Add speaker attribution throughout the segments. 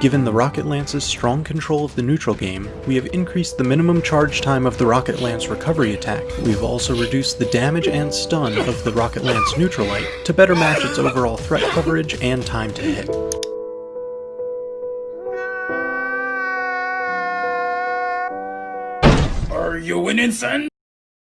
Speaker 1: Given the Rocket Lance's strong control of the neutral game, we have increased the minimum charge time of the Rocket Lance recovery attack. We've also reduced the damage and stun of the Rocket Lance neutral light to better match its overall threat coverage and time to hit.
Speaker 2: Are you winning, son?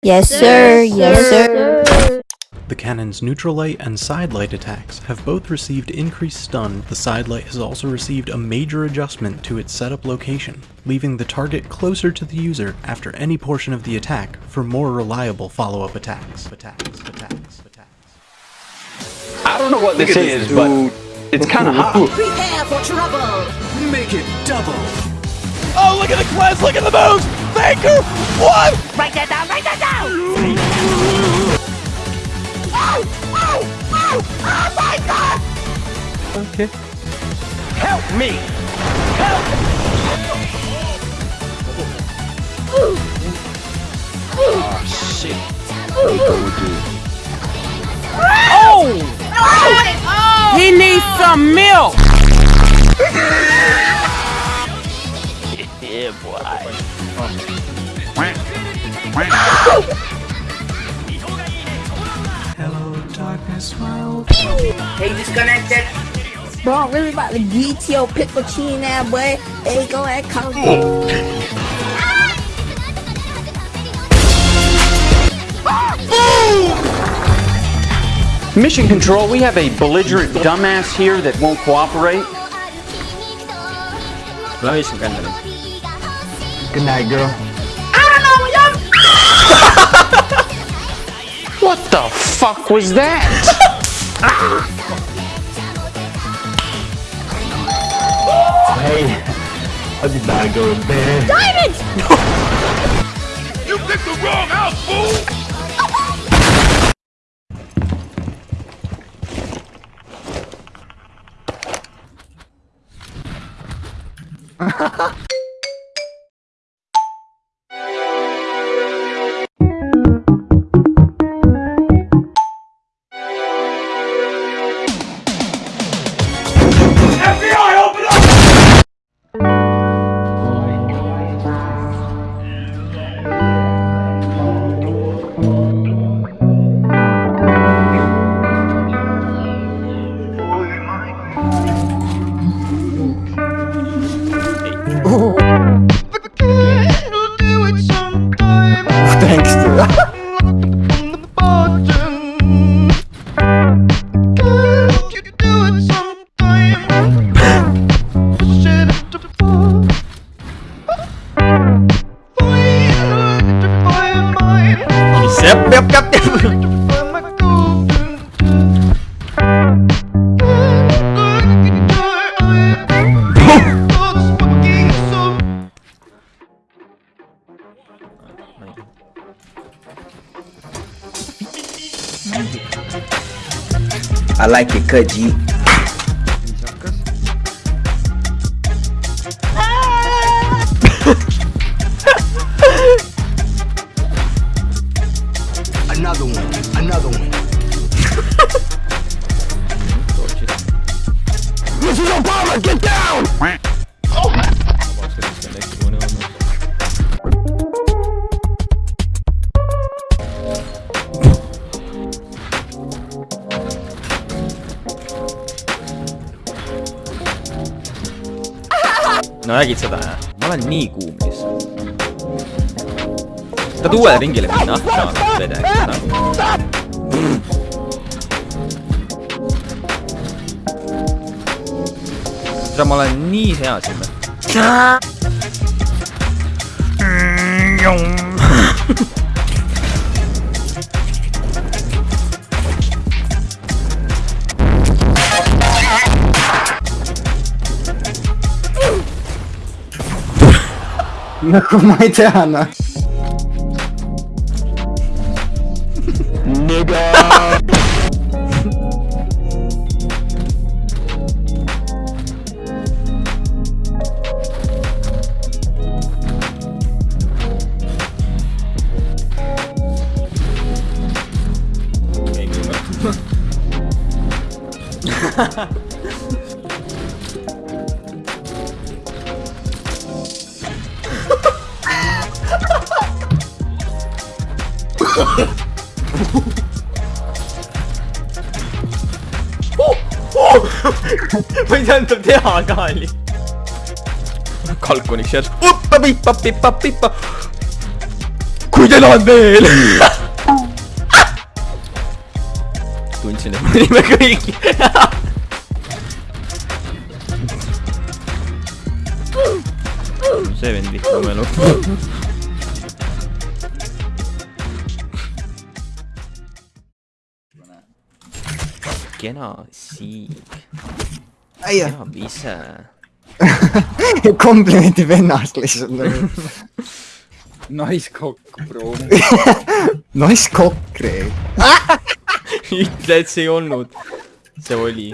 Speaker 3: Yes, sir. Yes, sir.
Speaker 1: The cannon's neutral light and side light attacks have both received increased stun. The side light has also received a major adjustment to its setup location, leaving the target closer to the user after any portion of the attack for more reliable follow-up attacks. Attacks, attacks, attacks.
Speaker 4: I don't know what this is, but it's kind of hot.
Speaker 5: Prepare for trouble!
Speaker 2: Make it double.
Speaker 6: Oh, look at the class, look at the moves! Faker! What?
Speaker 5: Write that down, write that down!
Speaker 1: Oh, oh okay.
Speaker 6: Help me! Help! Oh, shit. Oh! oh!
Speaker 7: he needs some milk. Oh.
Speaker 5: Hey, disconnected!
Speaker 3: Bro, I'm really about to get your pickle chin now, boy. Hey, go ahead, come on.
Speaker 4: Mission Control, we have a belligerent dumbass here that won't cooperate.
Speaker 8: Love you, Good night, girl.
Speaker 4: What the fuck was that?
Speaker 8: Hey, I just gotta go to bed.
Speaker 2: You picked the wrong house, fool! FBI,
Speaker 8: Thanks to
Speaker 6: Yep, yep, yep, yep.
Speaker 8: I like it cut, G. another one, another one. Mrs. Obama, get down!
Speaker 6: No nägid seda, jah? ma olen nii kuum lihtsalt. tahad uuele ringile minna? aa, vede, nagu. seda ma olen nii hea siin.
Speaker 8: Ну, Майдана. Nigga. Ha ha.
Speaker 6: Ma ei teadnud teha ka oli. kalkuniks järsku. kui te tahate veel. tundsin, et me olime kõik. see vend vihkab oma elu. Kena siig, teab ise.
Speaker 9: komplimendib ennast lihtsalt nagu.
Speaker 10: naiskokk, bro.
Speaker 9: Nice cock, Rein.
Speaker 6: ütle, et see ei olnud. see oli.